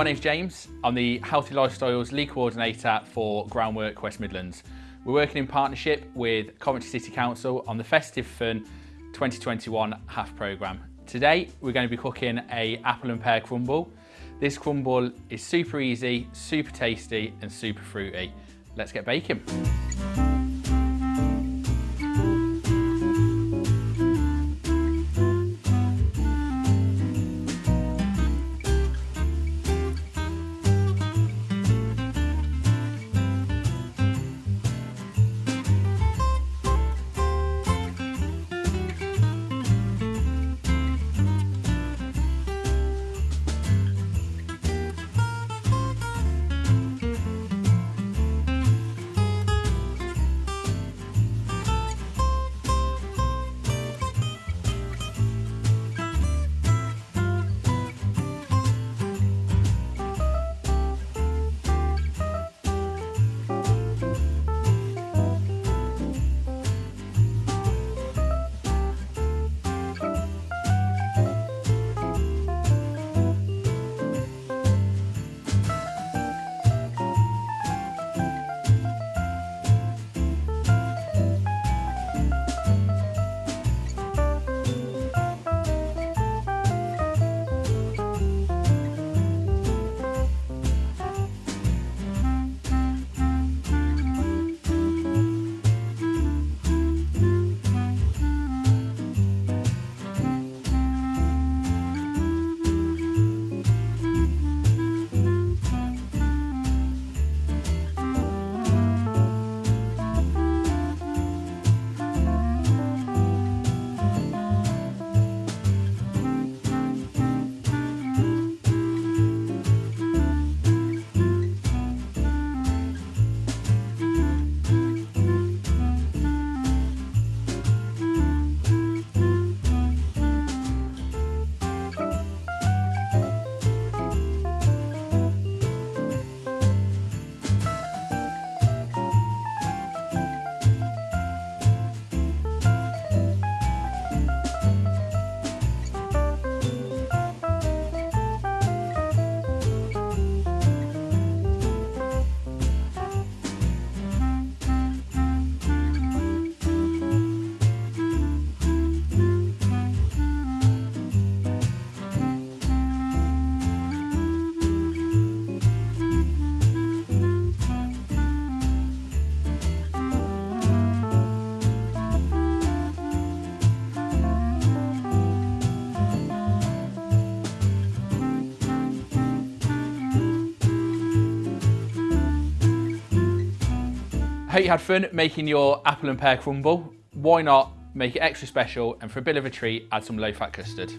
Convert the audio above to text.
My name's James. I'm the Healthy Lifestyles Lead Coordinator for Groundwork West Midlands. We're working in partnership with Coventry City Council on the Festive Fun 2021 HAF programme. Today we're going to be cooking a apple and pear crumble. This crumble is super easy, super tasty and super fruity. Let's get baking. Hope you had fun making your apple and pear crumble. Why not make it extra special and for a bit of a treat, add some low fat custard.